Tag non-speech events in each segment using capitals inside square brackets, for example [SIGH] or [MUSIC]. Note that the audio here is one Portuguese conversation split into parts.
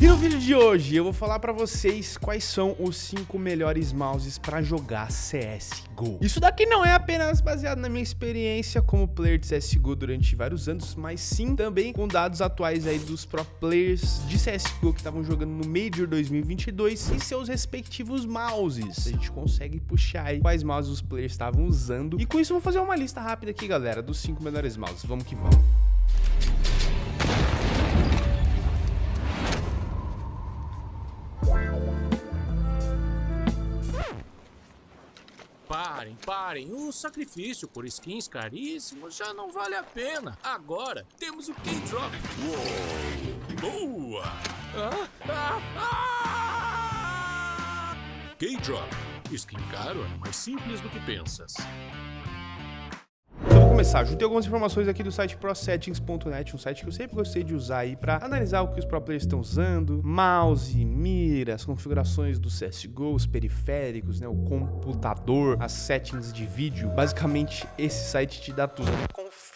E no vídeo de hoje eu vou falar pra vocês quais são os 5 melhores mouses pra jogar CSGO. Isso daqui não é apenas baseado na minha experiência como player de CSGO durante vários anos, mas sim também com dados atuais aí dos pro players de CSGO que estavam jogando no Major 2022 e seus respectivos mouses. A gente consegue puxar aí quais mouses os players estavam usando. E com isso eu vou fazer uma lista rápida aqui, galera, dos 5 melhores mouses. Vamos que vamos. Parem, parem. O sacrifício por skins caríssimos já não vale a pena. Agora temos o K-Drop. Boa! Ah, ah, ah! K-Drop. Skin caro é mais simples do que pensas começar, juntei algumas informações aqui do site prosettings.net, um site que eu sempre gostei de usar aí para analisar o que os pro players estão usando, mouse, mira, as configurações do CSGO, os periféricos, né, o computador, as settings de vídeo. Basicamente, esse site te dá tudo.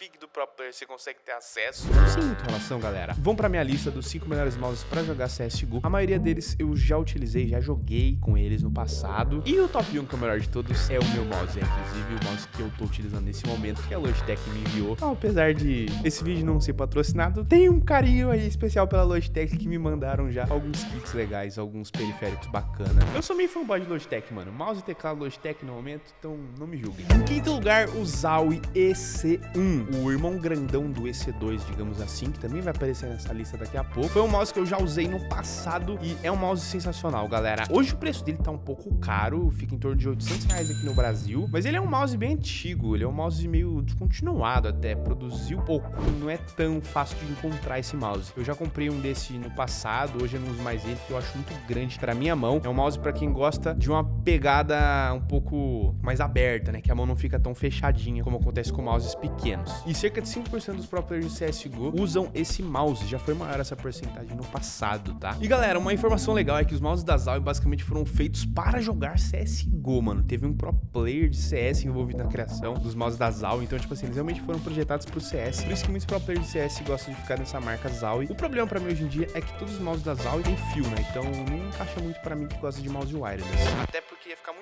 Config do pro player você consegue ter acesso. Sem muita relação, galera. Vão pra minha lista dos 5 melhores mouses para jogar CSGO. A maioria deles eu já utilizei, já joguei com eles no passado. E o top 1, que é o melhor de todos, é o meu mouse. É, inclusive o mouse que eu tô utilizando nesse momento, que é o Logitech me enviou. Então, apesar de esse vídeo não ser patrocinado, tem um carinho aí especial pela Logitech que me mandaram já alguns kits legais, alguns periféricos bacana. Eu sou meio fanboy de Logitech, mano. Mouse e teclado Logitech no momento, então não me julguem. Em quinto lugar, o Zowie EC1, o irmão grandão do EC2, digamos assim, que também vai aparecer nessa lista daqui a pouco. Foi um mouse que eu já usei no passado e é um mouse sensacional, galera. Hoje o preço dele tá um pouco caro, fica em torno de 800 reais aqui no Brasil, mas ele é um mouse bem antigo, ele é um mouse meio descontinuado continuado até, produziu pouco. Não é tão fácil de encontrar esse mouse. Eu já comprei um desse no passado, hoje eu não uso mais ele, porque eu acho muito grande para minha mão. É um mouse para quem gosta de uma pegada um pouco mais aberta, né? Que a mão não fica tão fechadinha como acontece com mouses pequenos. E cerca de 5% dos pro players de CSGO usam esse mouse. Já foi maior essa porcentagem no passado, tá? E galera, uma informação legal é que os mouses da Zowie basicamente foram feitos para jogar CSGO, mano. Teve um pro player de CS envolvido na criação dos mouses da Zowie, então tipo assim, eles realmente foram projetados pro CS. Por isso que muitos pro players de CS gostam de ficar nessa marca Zowie. O problema pra mim hoje em dia é que todos os mouses da Zowie têm fio, né? Então não encaixa muito pra mim que gosta de mouse wireless. Até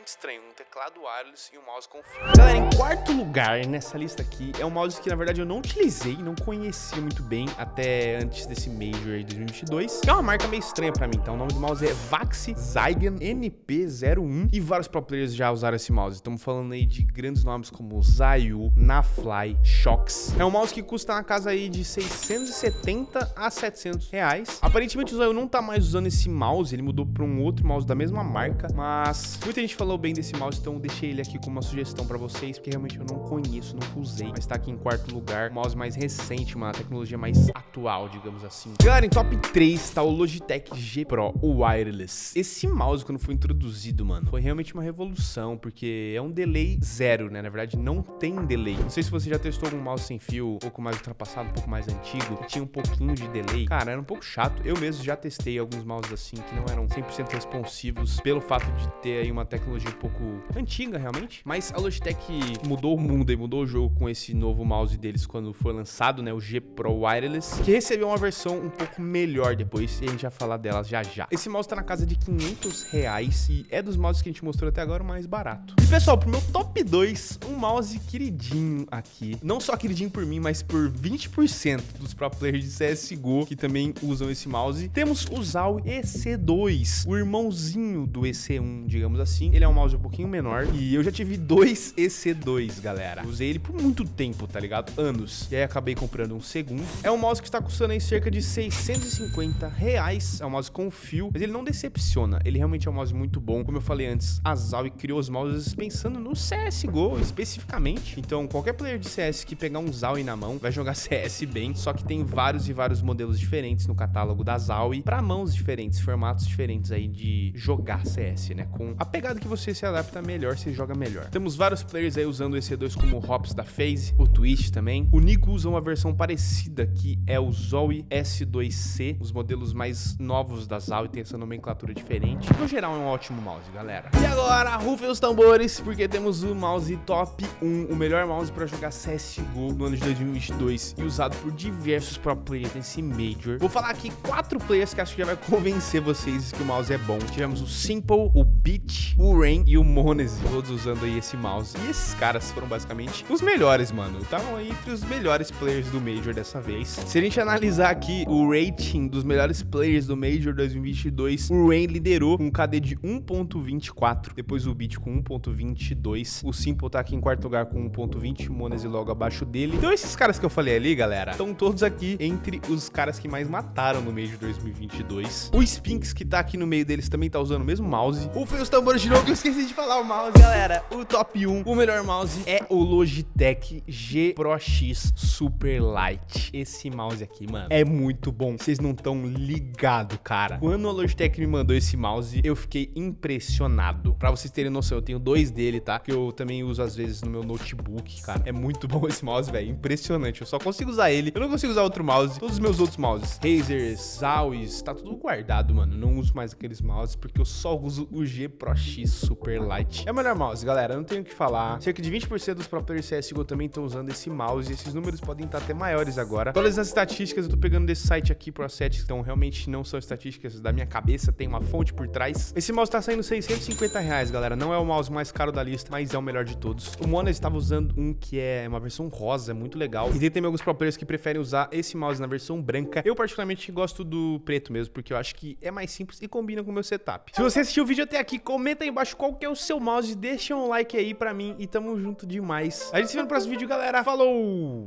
muito estranho um teclado wireless e um mouse com fio. Galera, em quarto lugar nessa lista aqui é um mouse que na verdade eu não utilizei, não conhecia muito bem até antes desse Major de 2022. Que é uma marca meio estranha pra mim, então o nome do mouse é Vaxi Zygen NP01 e vários pro players já usaram esse mouse. Estamos falando aí de grandes nomes como Zayu, Nafly, Fly Shocks. É um mouse que custa na casa aí de 670 a 700 reais. Aparentemente o Zoio não tá mais usando esse mouse, ele mudou para um outro mouse da mesma marca, mas muita gente falou bem desse mouse, então deixei ele aqui como uma sugestão para vocês, porque realmente eu não conheço, não usei, mas tá aqui em quarto lugar, um mouse mais recente, uma tecnologia mais atual, digamos assim. Galera, em top 3 tá o Logitech G Pro, o wireless. Esse mouse, quando foi introduzido, mano, foi realmente uma revolução, porque é um delay zero, né? Na verdade, não tem delay. Não sei se você já testou algum mouse sem fio, um pouco mais ultrapassado, um pouco mais antigo, que tinha um pouquinho de delay, cara, era um pouco chato. Eu mesmo já testei alguns mouses assim, que não eram 100% responsivos, pelo fato de ter aí uma tecnologia um pouco antiga, realmente. Mas a Logitech mudou o mundo e mudou o jogo com esse novo mouse deles quando foi lançado, né, o G Pro Wireless, que recebeu uma versão um pouco melhor depois, e a gente vai falar delas já já. Esse mouse tá na casa de 500 reais e é dos mouses que a gente mostrou até agora o mais barato. E pessoal, pro meu top 2, um mouse queridinho aqui não só queridinho por mim, mas por 20% dos pro players de CSGO que também usam esse mouse, temos o Zao EC2, o irmãozinho do EC1, digamos assim. Ele é um mouse um pouquinho menor e eu já tive dois EC2, galera. Usei ele por muito tempo, tá ligado? Anos. E aí acabei comprando um segundo. É um mouse que está custando aí cerca de 650 reais. É um mouse com fio, mas ele não decepciona. Ele realmente é um mouse muito bom. Como eu falei antes, a Zowie criou os mouses pensando no CSGO especificamente. Então, qualquer player de CS que pegar um Zowie na mão vai jogar [LAUGHS] CS bem, só que tem vários e vários modelos diferentes no catálogo da Zowie para mãos diferentes, formatos diferentes aí de jogar CS, né? Com a pegada que você se adapta melhor, você joga melhor. Temos vários players aí usando o EC2 como o Hops da FaZe, o Twist também. O Nico usa uma versão parecida que é o Zoe S2C, os modelos mais novos da Zoe tem essa nomenclatura diferente. No geral é um ótimo mouse, galera. E agora, rufem os tambores, porque temos o mouse top 1, o melhor mouse para jogar CSGO no ano de 2022 e usado por diversos pro players nesse Major. Vou falar aqui quatro players que acho que já vai [LAUGHS] convencer vocês que o mouse é bom. Tivemos o Simple, o Beat, o Rain e o Monese, todos usando aí esse mouse. E esses caras foram basicamente os melhores, mano. Estavam aí entre os melhores players do Major dessa vez. Se a gente analisar aqui o rating dos melhores players do Major 2022, o Rain liderou com um KD de 1.24, depois o Beat com 1.22, o Simple tá aqui em quarto lugar com 1.20, o Monese logo abaixo dele. Então esses caras que eu falei ali, galera, estão todos aqui entre os caras que mais mataram no Major 2022. O Spinks que tá aqui no meio deles também tá usando o mesmo mouse. Ufem os tambores de novo que eu esqueci de falar o mouse, galera. O top 1, o melhor mouse é o Logitech G Pro X Super Light. Esse mouse aqui, mano, é muito bom. Vocês não estão ligados, cara. Quando a Logitech me mandou esse mouse, eu fiquei impressionado. Pra vocês terem noção, eu tenho dois dele, tá? Que eu também uso às vezes no meu notebook, cara. É muito bom esse mouse, velho. Impressionante. Eu só consigo usar ele. Eu não consigo usar outro mouse. Todos os meus outros mouses, Razers, Zawis, tá tudo guardado, mano. Não uso mais aqueles mouses porque eu só uso o G Pro X Super Light. É o melhor mouse, galera. Não tenho o que falar. Cerca de 20% dos pro players CSGO também estão usando esse mouse. E esses números podem estar até maiores agora. Todas as estatísticas eu tô pegando desse site aqui, ProSet, então realmente não são estatísticas da minha cabeça, tem uma fonte por trás. Esse mouse tá saindo 650 reais, galera. Não é o mouse mais caro da lista, mas é o melhor de todos. O Mona estava usando um que é uma versão rosa, muito legal. E tem também alguns pro players que preferem usar esse mouse na versão branca. Eu particularmente gosto do preto mesmo, porque eu acho que é mais simples e combina com o meu setup. Se você assistiu o vídeo até aqui, comenta aí embaixo qual que é o seu mouse, deixa um like aí pra mim e tamo junto demais. A gente se vê no próximo vídeo, galera. Falou!